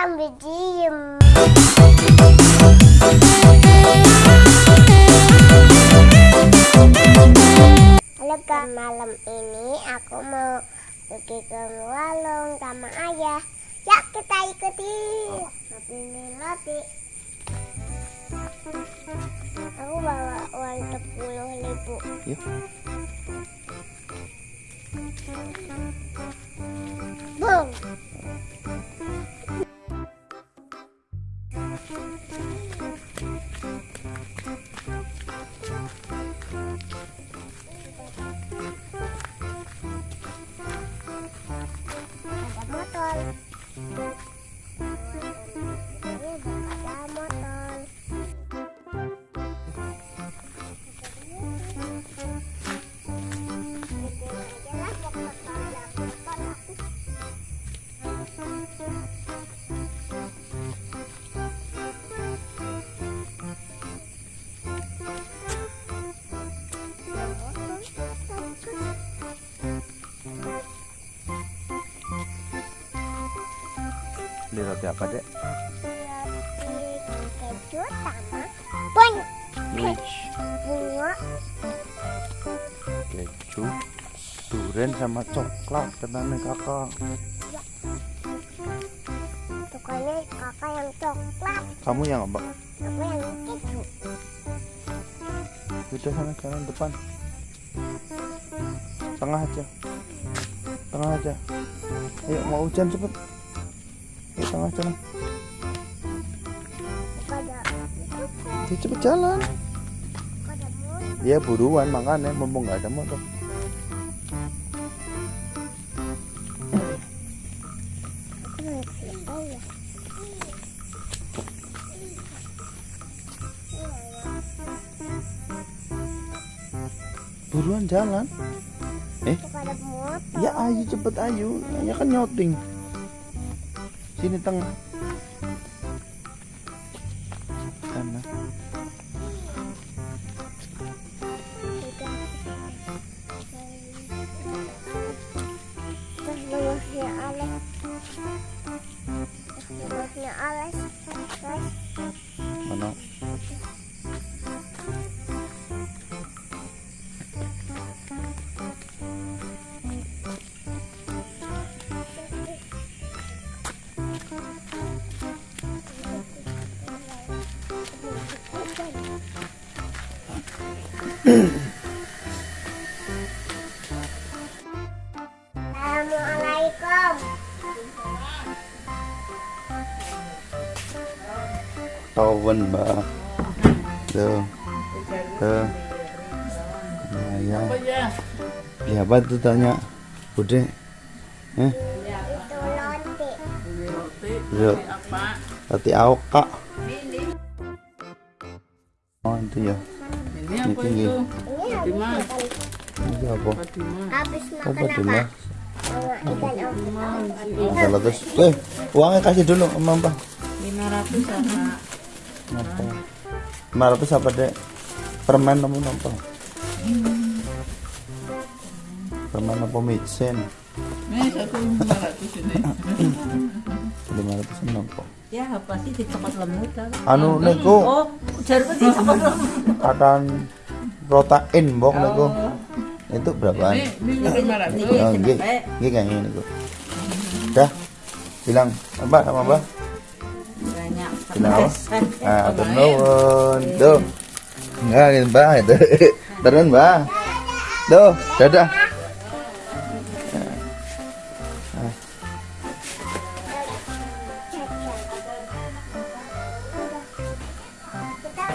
sambil diem. Halo kak, malam ini aku mau pergi ke warung sama ayah. Ya kita ikuti. Tapi ini nanti. Aku bawa uang sepuluh ribu. Yuk. Boom. Beli roti apa, Dek? keju sama Wich. bunga Keju, durian sama coklat katanya kakak. pokoknya kakak yang coklat Kamu yang apa? aku yang keju Udah sana jalan depan. Tengah aja. Tengah aja. Ayo mau hujan cepet. Tengah jalan. pada Ayo cepet jalan. Ya buruan makanya mumpung nggak ada motor. ya Buruan jalan. Eh, ya ayo cepet ayo. Ya kan nyoting. Sini tengah. Assalamualaikum Tawen mbak. Tuh. Tuh. Nah, ya. Ya apa tuh tanya? Bude. Eh, itu lonti Roti. Roti aoka. Oh, itu ya. Ini apa Ini itu? Ini apa? Fatimah. habis Apa makan ikan eh, uangnya kasih dulu sama Mbak. 500 sama Apa? 500 apa, Dek? Permen kamu apa? Permen apa micin? Ini satu 500 ini. 500 apa? Ya, apa sih dicopot lemut kan? Anu niku Oh, jarumnya dicopot lemut. katan protein mbok niku. Itu berapaan? Ini ini 500. Oh, nggih. Nggih kayaknya niku. Dah. Bilang Mbak sama Mbak. Banyak. Bilang apa? Eh, Ah, atur nuwun. Tuh. Enggak, Mbak. Itu. Turun, Mbak. Tuh, dadah.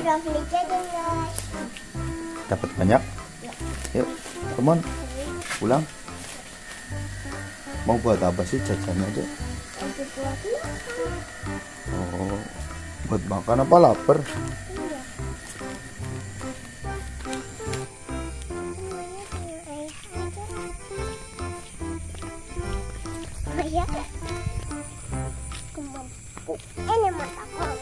Udah beli jajan guys Dapat banyak. Yuk, come on. Pulang. Mau buat apa sih buat makan Oh, buat makan apa lapar? iya Semuanya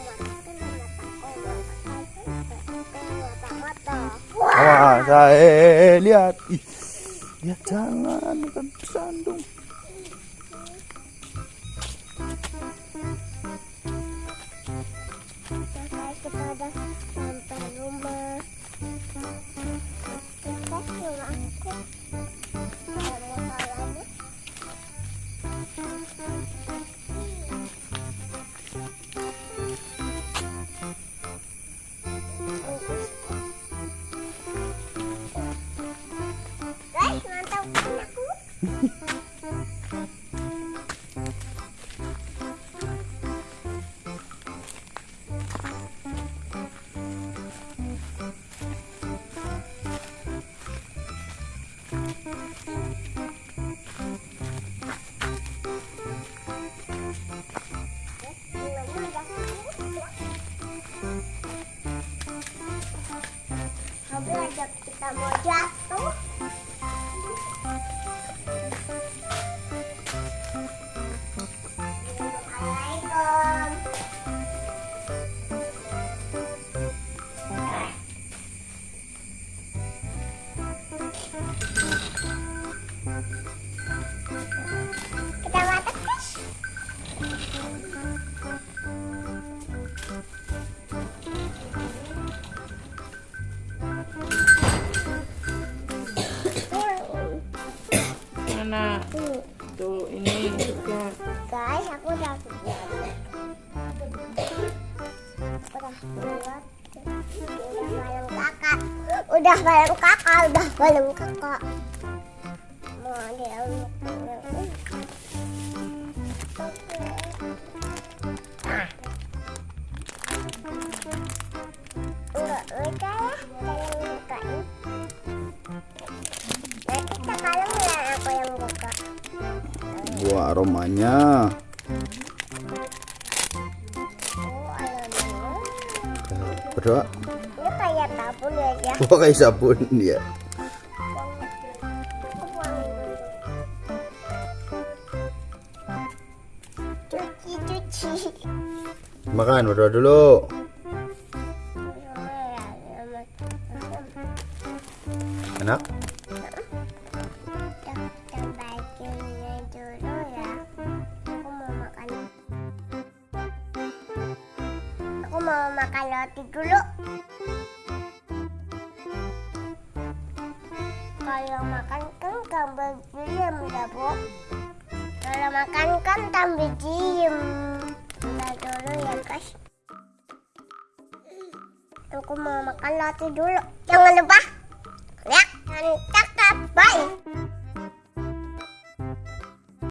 Eh, lihat. Ih, ya jangan kan sandung. Ajak kita Tuh, ini juga. Guys, aku udah udah malam kakak. Udah malam kakak, udah malam kakak. Mau dia Buah aromanya. Oh. Berdoa. Ini kayak ya, ya. Sabun buangin dulu. Cuci, cuci. Makan berdoa dulu. Mau makan roti dulu. Kalau makan kan tambah diem ya, Bu. Kalau makan kan tambah diem. Udah dulu ya, guys. Aku mau makan roti dulu. Jangan lupa. Ya, mantap.